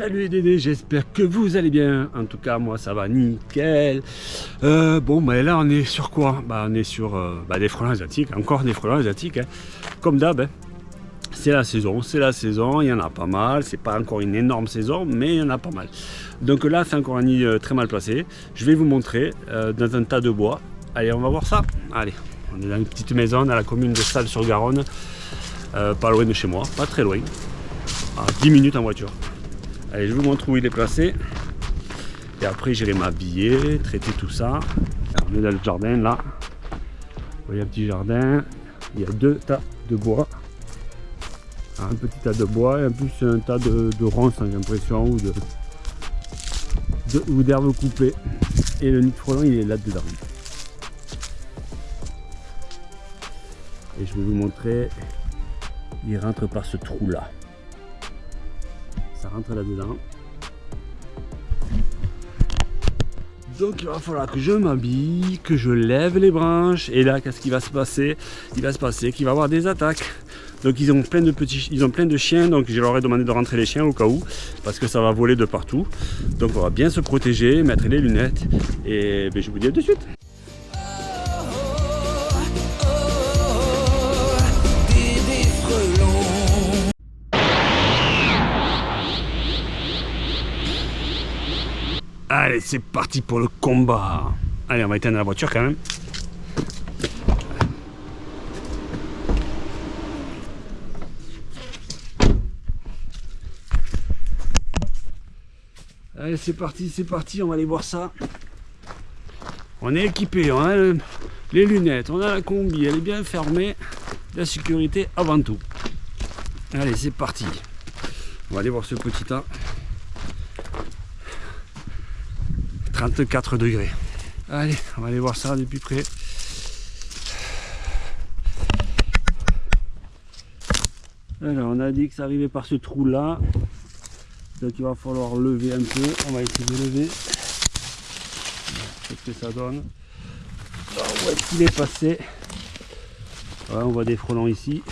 Salut les Dédés, j'espère que vous allez bien. En tout cas, moi ça va nickel. Euh, bon, mais là on est sur quoi? Bah, On est sur euh, bah, des frelons asiatiques, encore des frelons asiatiques. hein. Comme d'hab, hein. c'est la saison, c'est la saison, il y en a pas mal. C'est pas encore une énorme saison, mais il y en a pas mal. Donc là, c'est encore un nid très mal placé. Je vais vous montrer euh, dans un tas de bois. Allez, on va voir ça. Allez, on est dans une petite maison à la commune de Salles-sur-Garonne, pas loin de chez moi, pas très loin. À 10 minutes en voiture. Allez, je vous montre où il est placé. Et après, j'irai m'habiller, traiter tout ça. On est dans le jardin là. Vous voyez un petit jardin. Il y a deux tas de bois. Un petit tas de bois et en plus un tas de, ronces, j'ai l'impression, ou de, d'herbes coupées. Et le nid de frelon, il est là-dedans. Et je vais vous montrer. Il rentre par ce trou là. Ça rentre là-dedans. Donc il va falloir que je m'habille, que je lève les branches. Et là, qu'est-ce qui va se passer? Il va se passer qu'il va y avoir des attaques. Donc ils ont plein de petits, ils ont plein de chiens. Donc je leur ai demandé de rentrer les chiens au cas où, parce que ça va voler de partout. Donc on va bien se protéger, mettre les lunettes. Et ben, je vous dis à de suite. Allez, c'est parti pour le combat. Allez, on va éteindre la voiture quand même. Allez, c'est parti, c'est parti, on va aller voir ça. On est équipé, on a le- les lunettes, on a la combi, elle est bien fermée. La sécurité avant tout. Allez, c'est parti. On va aller voir ce petit tas. 34 degrés. Allez, on va aller voir ça de plus près. Alors, on a dit que ça arrivait par ce trou là. Donc il va falloir lever un peu. On va essayer de lever. Qu'est-ce que ça donne Alors, Où est-ce qu'il est passé on voit des frelons ici.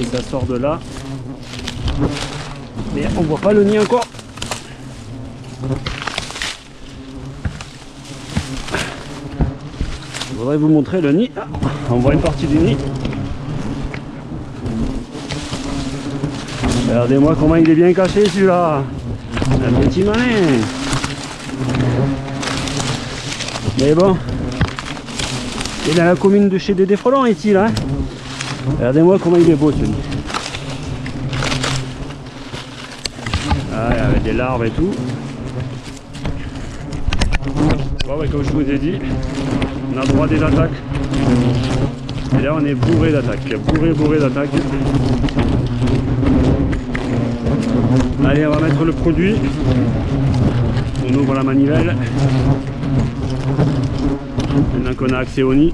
Oui, ça sort de là. Mais on voit pas le nid encore. Je voudrais vous montrer le nid. Ah, on voit une partie du nid. Regardez-moi comment il est bien caché celui-là. Un petit malin. Mais bon. Il est dans la commune de chez Frelon ici là. hein? Regardez-moi comment il est beau celui Ah, avec des larves et tout. Comme je vous ai dit, on a droit des attaques. Et là, on est bourré d'attaques. Bourré, bourré d'attaques. Allez, on va mettre le produit. On ouvre la manivelle. Maintenant qu'on a accès au nid.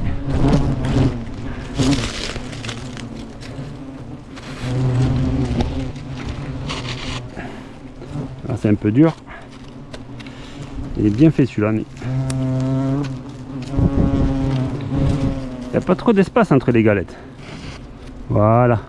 C'est un peu dur. Il est bien fait celui-là. mais- Il n'y a pas trop d'espace entre les galettes. Voilà,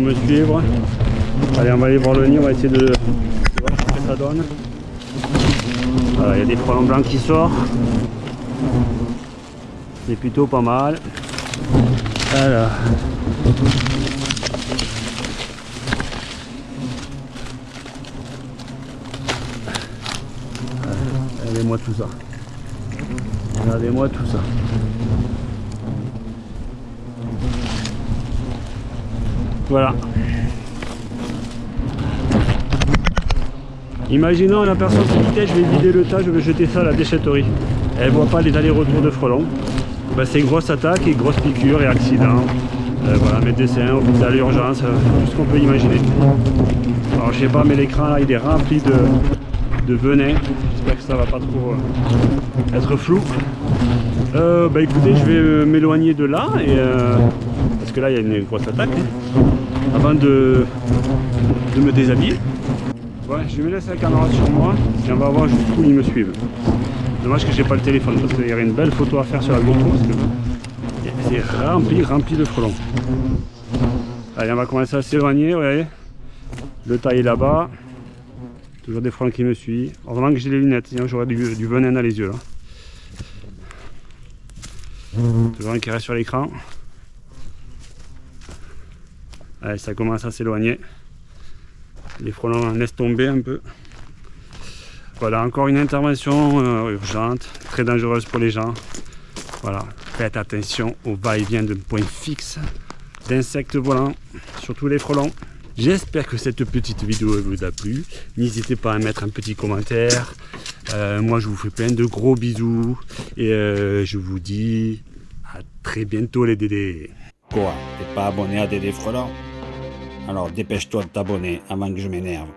me suivre. Allez, on va aller voir le nid, on va essayer de, voir ce que ça donne. Il y a des frelons blancs qui sortent. C'est plutôt pas mal. Voilà. Regardez-moi tout ça. Regardez-moi tout ça. Voilà. Imaginons la personne qui quittait, je vais vider le tas, je vais jeter ça à la déchetterie. Elle voit pas les allers-retours de frelons. Ben, c'est grosse attaque et grosse piqûre et accident. Euh, voilà, médecin, hôpital, urgence, euh, tout ce qu'on peut imaginer. Alors je sais pas, mais l'écran là il est rempli de, de venin. J'espère que ça va pas trop euh, être flou. Bah écoutez, je vais m'éloigner de là parce que là il y a une grosse attaque. hein, avant de, de me déshabiller. Ouais, je me laisse la caméra sur moi et on va voir jusqu'où ils me suivent. Dommage que j'ai pas le téléphone parce qu'il y aurait une belle photo à faire sur la GoPro parce que c'est rempli, rempli de frelons. Allez, on va commencer à s'éloigner, ouais. Le tas est là-bas. Toujours des frelons qui me suivent. Heureusement que j'ai les lunettes, sinon j'aurais du, du venin dans les yeux. Toujours un qui reste sur l'écran. Allez, ça commence à s'éloigner. Les frelons laissent tomber un peu. Voilà, encore une intervention euh, urgente, très dangereuse pour les gens. Voilà, faites attention au va-et-vient de points fixes d'insectes volants, surtout les frelons. J'espère que cette petite vidéo vous a plu. N'hésitez pas à mettre un petit commentaire. Euh, moi, je vous fais plein de gros bisous. Et euh, je vous dis à très bientôt les dédés. Quoi? T'es pas abonné à Dédé Frelon Alors dépêche-toi de t'abonner avant que je m'énerve.